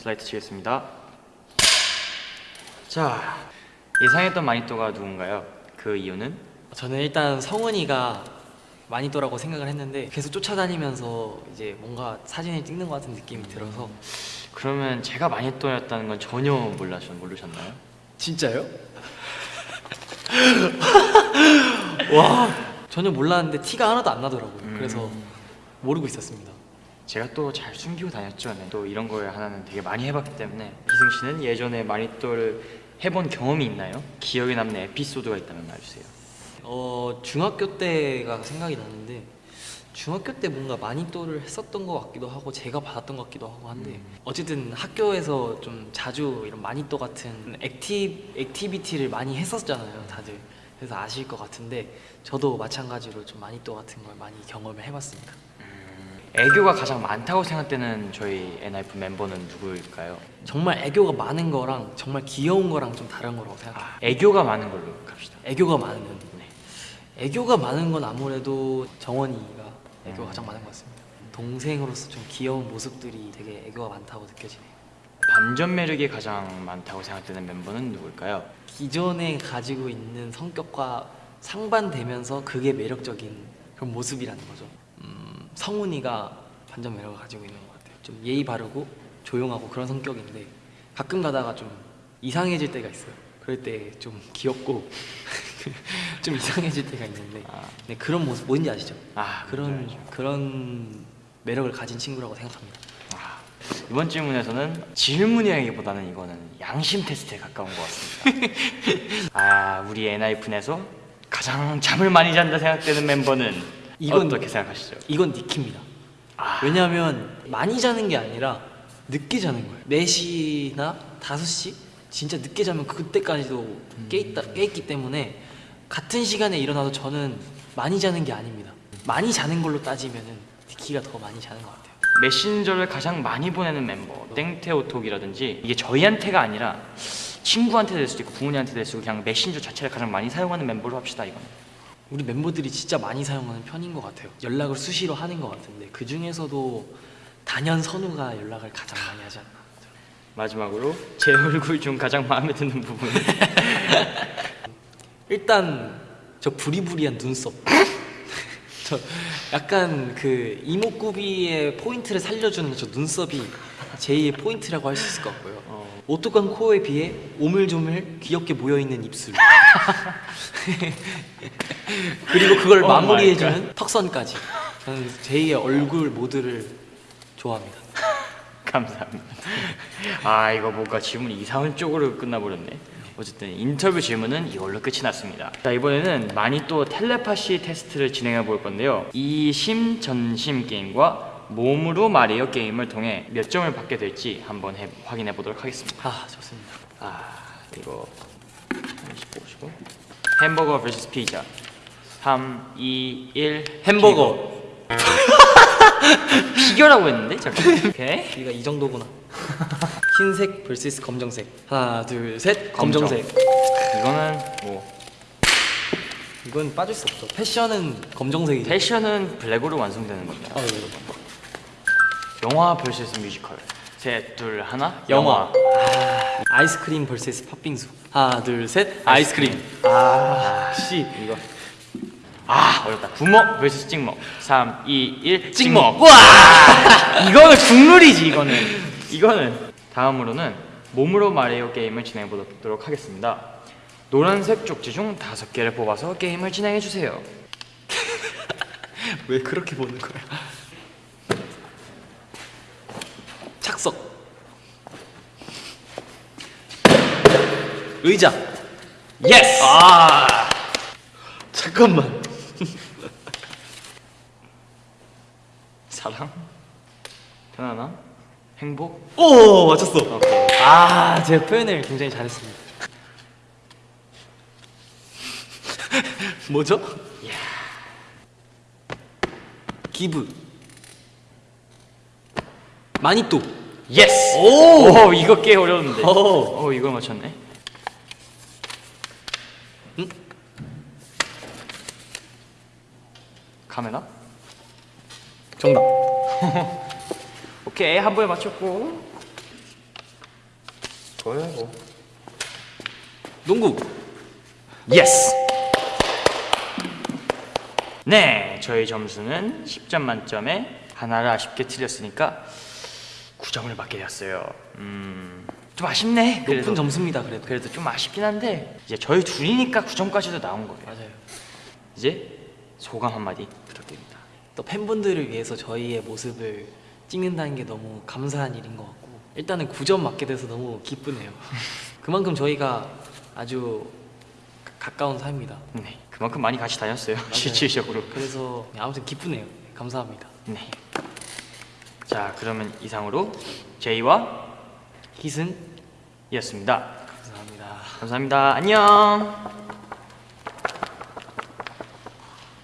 슬라이드 치겠습니다. 자, 예상했던 마니또가 누군가요? 그 이유는? 저는 일단 성은이가 마니또라고 생각을 했는데 계속 쫓아다니면서 이제 뭔가 사진을 찍는 것 같은 느낌이 들어서 그러면 제가 마니또였다는 건 전혀 몰라셨, 모르셨나요? 진짜요? 와 전혀 몰랐는데 티가 하나도 안 나더라고요. 음. 그래서 모르고 있었습니다. 제가 또 잘 숨기고 다녔죠. 네. 또 이런 거에 하나는 되게 많이 해봤기 때문에 희승 씨는 예전에 마니또를 해본 경험이 있나요? 기억에 남는 에피소드가 있다면 말해주세요. 어 중학교 때가 생각이 나는데 중학교 때 뭔가 마니또를 했었던 것 같기도 하고 제가 받았던 것 같기도 하고 한데 음. 어쨌든 학교에서 좀 자주 이런 마니또 같은 acti activity를 많이 했었잖아요 다들 그래서 아실 것 같은데 저도 마찬가지로 좀 마니또 같은 걸 많이 경험을 해봤습니다 애교가 가장 많다고 생각되는 저희 NF 멤버는 누구일까요? 정말 애교가 많은 거랑 정말 귀여운 거랑 좀 다른 거라고 생각해요 아, 애교가 많은 걸로 갑시다. 애교가 많은 네. 애교가 많은 건 아무래도 정원이가 애교가 음. 가장 많은 것 같습니다. 동생으로서 좀 귀여운 모습들이 되게 애교가 많다고 느껴지네요. 반전 매력이 가장 많다고 생각되는 멤버는 누구일까요? 기존에 가지고 있는 성격과 상반되면서 그게 매력적인 그런 모습이라는 거죠. 음, 성훈이가 반전 매력을 가지고 있는 것 같아요. 좀 예의 바르고 조용하고 그런 성격인데 가끔 가다가 좀 이상해질 때가 있어요. 그럴 때 좀 귀엽고 좀 이상해질 때가 있는데 아, 네, 그런 모습 뭔지 아시죠? 아 그런 알죠. 그런 매력을 가진 친구라고 생각합니다. 아, 이번 질문에서는 질문이라기보다는 이거는 양심 테스트에 가까운 것 같습니다. 아, 우리 NIF에서 가장 잠을 많이 잔다 생각되는 멤버는 이건- 어떻게 생각하시죠? 이건 니키입니다. 아, 왜냐하면 많이 자는 게 아니라 늦게 자는 거예요. 4시나 5시 진짜 늦게 자면 그때까지도 깨있다, 깨있기 때문에 같은 시간에 일어나도 저는 많이 자는 게 아닙니다. 많이 자는 걸로 따지면은 니키가 더 많이 자는 것 같아요. 메신저를 가장 많이 보내는 멤버 땡테오톡이라든지 이게 저희한테가 아니라 친구한테 될 수도 있고 부모님한테 될 수도 있고 그냥 메신저 자체를 가장 많이 사용하는 멤버로 합시다 이거는 우리 멤버들이 진짜 많이 사용하는 편인 것 같아요. 연락을 수시로 하는 것 같은데 그 중에서도 단연 선우가 연락을 가장 많이 하지 않나. 마지막으로 제 얼굴 중 가장 마음에 드는 부분 일단 저 부리부리한 눈썹. 저 약간 그 이목구비의 포인트를 살려주는 저 눈썹이 제이의 포인트라고 할 수 있을 것 같고요. 어, 오똑한 코에 비해 오물조물 귀엽게 모여있는 입술. 그리고 그걸 마무리해주는 턱선까지. 저는 제이의 얼굴 모두를 좋아합니다. 감사합니다 아 이거 뭔가 질문이 이상한 쪽으로 끝나버렸네 어쨌든 인터뷰 질문은 이걸로 끝이 났습니다 자 이번에는 마니또 텔레파시 테스트를 진행해 볼 건데요 이심 전심 게임과 몸으로 말해요 게임을 통해 몇 점을 받게 될지 한번 해- 확인해 보도록 하겠습니다 아 좋습니다. 아 이거 하나씩 보시고 햄버거 vs 피자 3, 2, 1 햄버거. 피겨라고 했는데 잠깐 오케이 우리가 이 정도구나. 흰색 vs 검정색. 하나 둘 셋. 검정. 검정색. 이거는 뭐 이건 빠질 수 없어. 패션은 검정색이죠. 패션은 블랙으로 완성되는 겁니다 어, 네. 영화 vs 뮤지컬. 셋, 둘, 하나? 영화. 아, 아이스크림 vs 팥빙수. 하나 둘 셋. 아이스크림. 아, 씨. 이거. 아 어렵다. 부먹 vs 찍먹. 3, 2, 1 찍먹. 와. 이거는 국룰이지 이거는. 이거는 다음으로는 몸으로 말해요 게임을 진행해 보도록 하겠습니다. 노란색 쪽지 중 다섯 개를 뽑아서 게임을 진행해 주세요. 왜 그렇게 보는 거야? 착석. 의자. yes 아 잠깐만. 사랑 편안함 행복 오 맞췄어. 오케이 아, 제가 표현을 굉장히 잘했습니다. 뭐죠? give. 마니또. yes 오! 오 이거 꽤 어려운데 오. 오 이걸 맞췄네 응? 카메라 정답. 오케이 한 번에 맞췄고 좋아요 뭐. 농구 yes. 네, 저희 점수는 10점 만점에 하나를 아쉽게 틀렸으니까 9점을 받게 되었어요. 음, 좀 아쉽네. 높은 그래도 점수입니다 그래도 그래도 좀 아쉽긴 한데 이제 저희 둘이니까 9점까지도 나온 거예요. 맞아요 이제 소감 한마디 부탁드립니다. 또 팬분들을 위해서 저희의 모습을 찍는다는 게 너무 감사한 일인 것 같고 일단은 9점 맞게 돼서 너무 기쁘네요 그만큼 저희가 아주 가- 가까운 사이입니다 네, 그만큼 많이 같이 다녔어요. 실질적으로. 그래서 네, 아무튼 기쁘네요 감사합니다 네. 자, 그러면 이상으로 제이와 희승 이었습니다. 감사합니다 감사합니다. 안녕.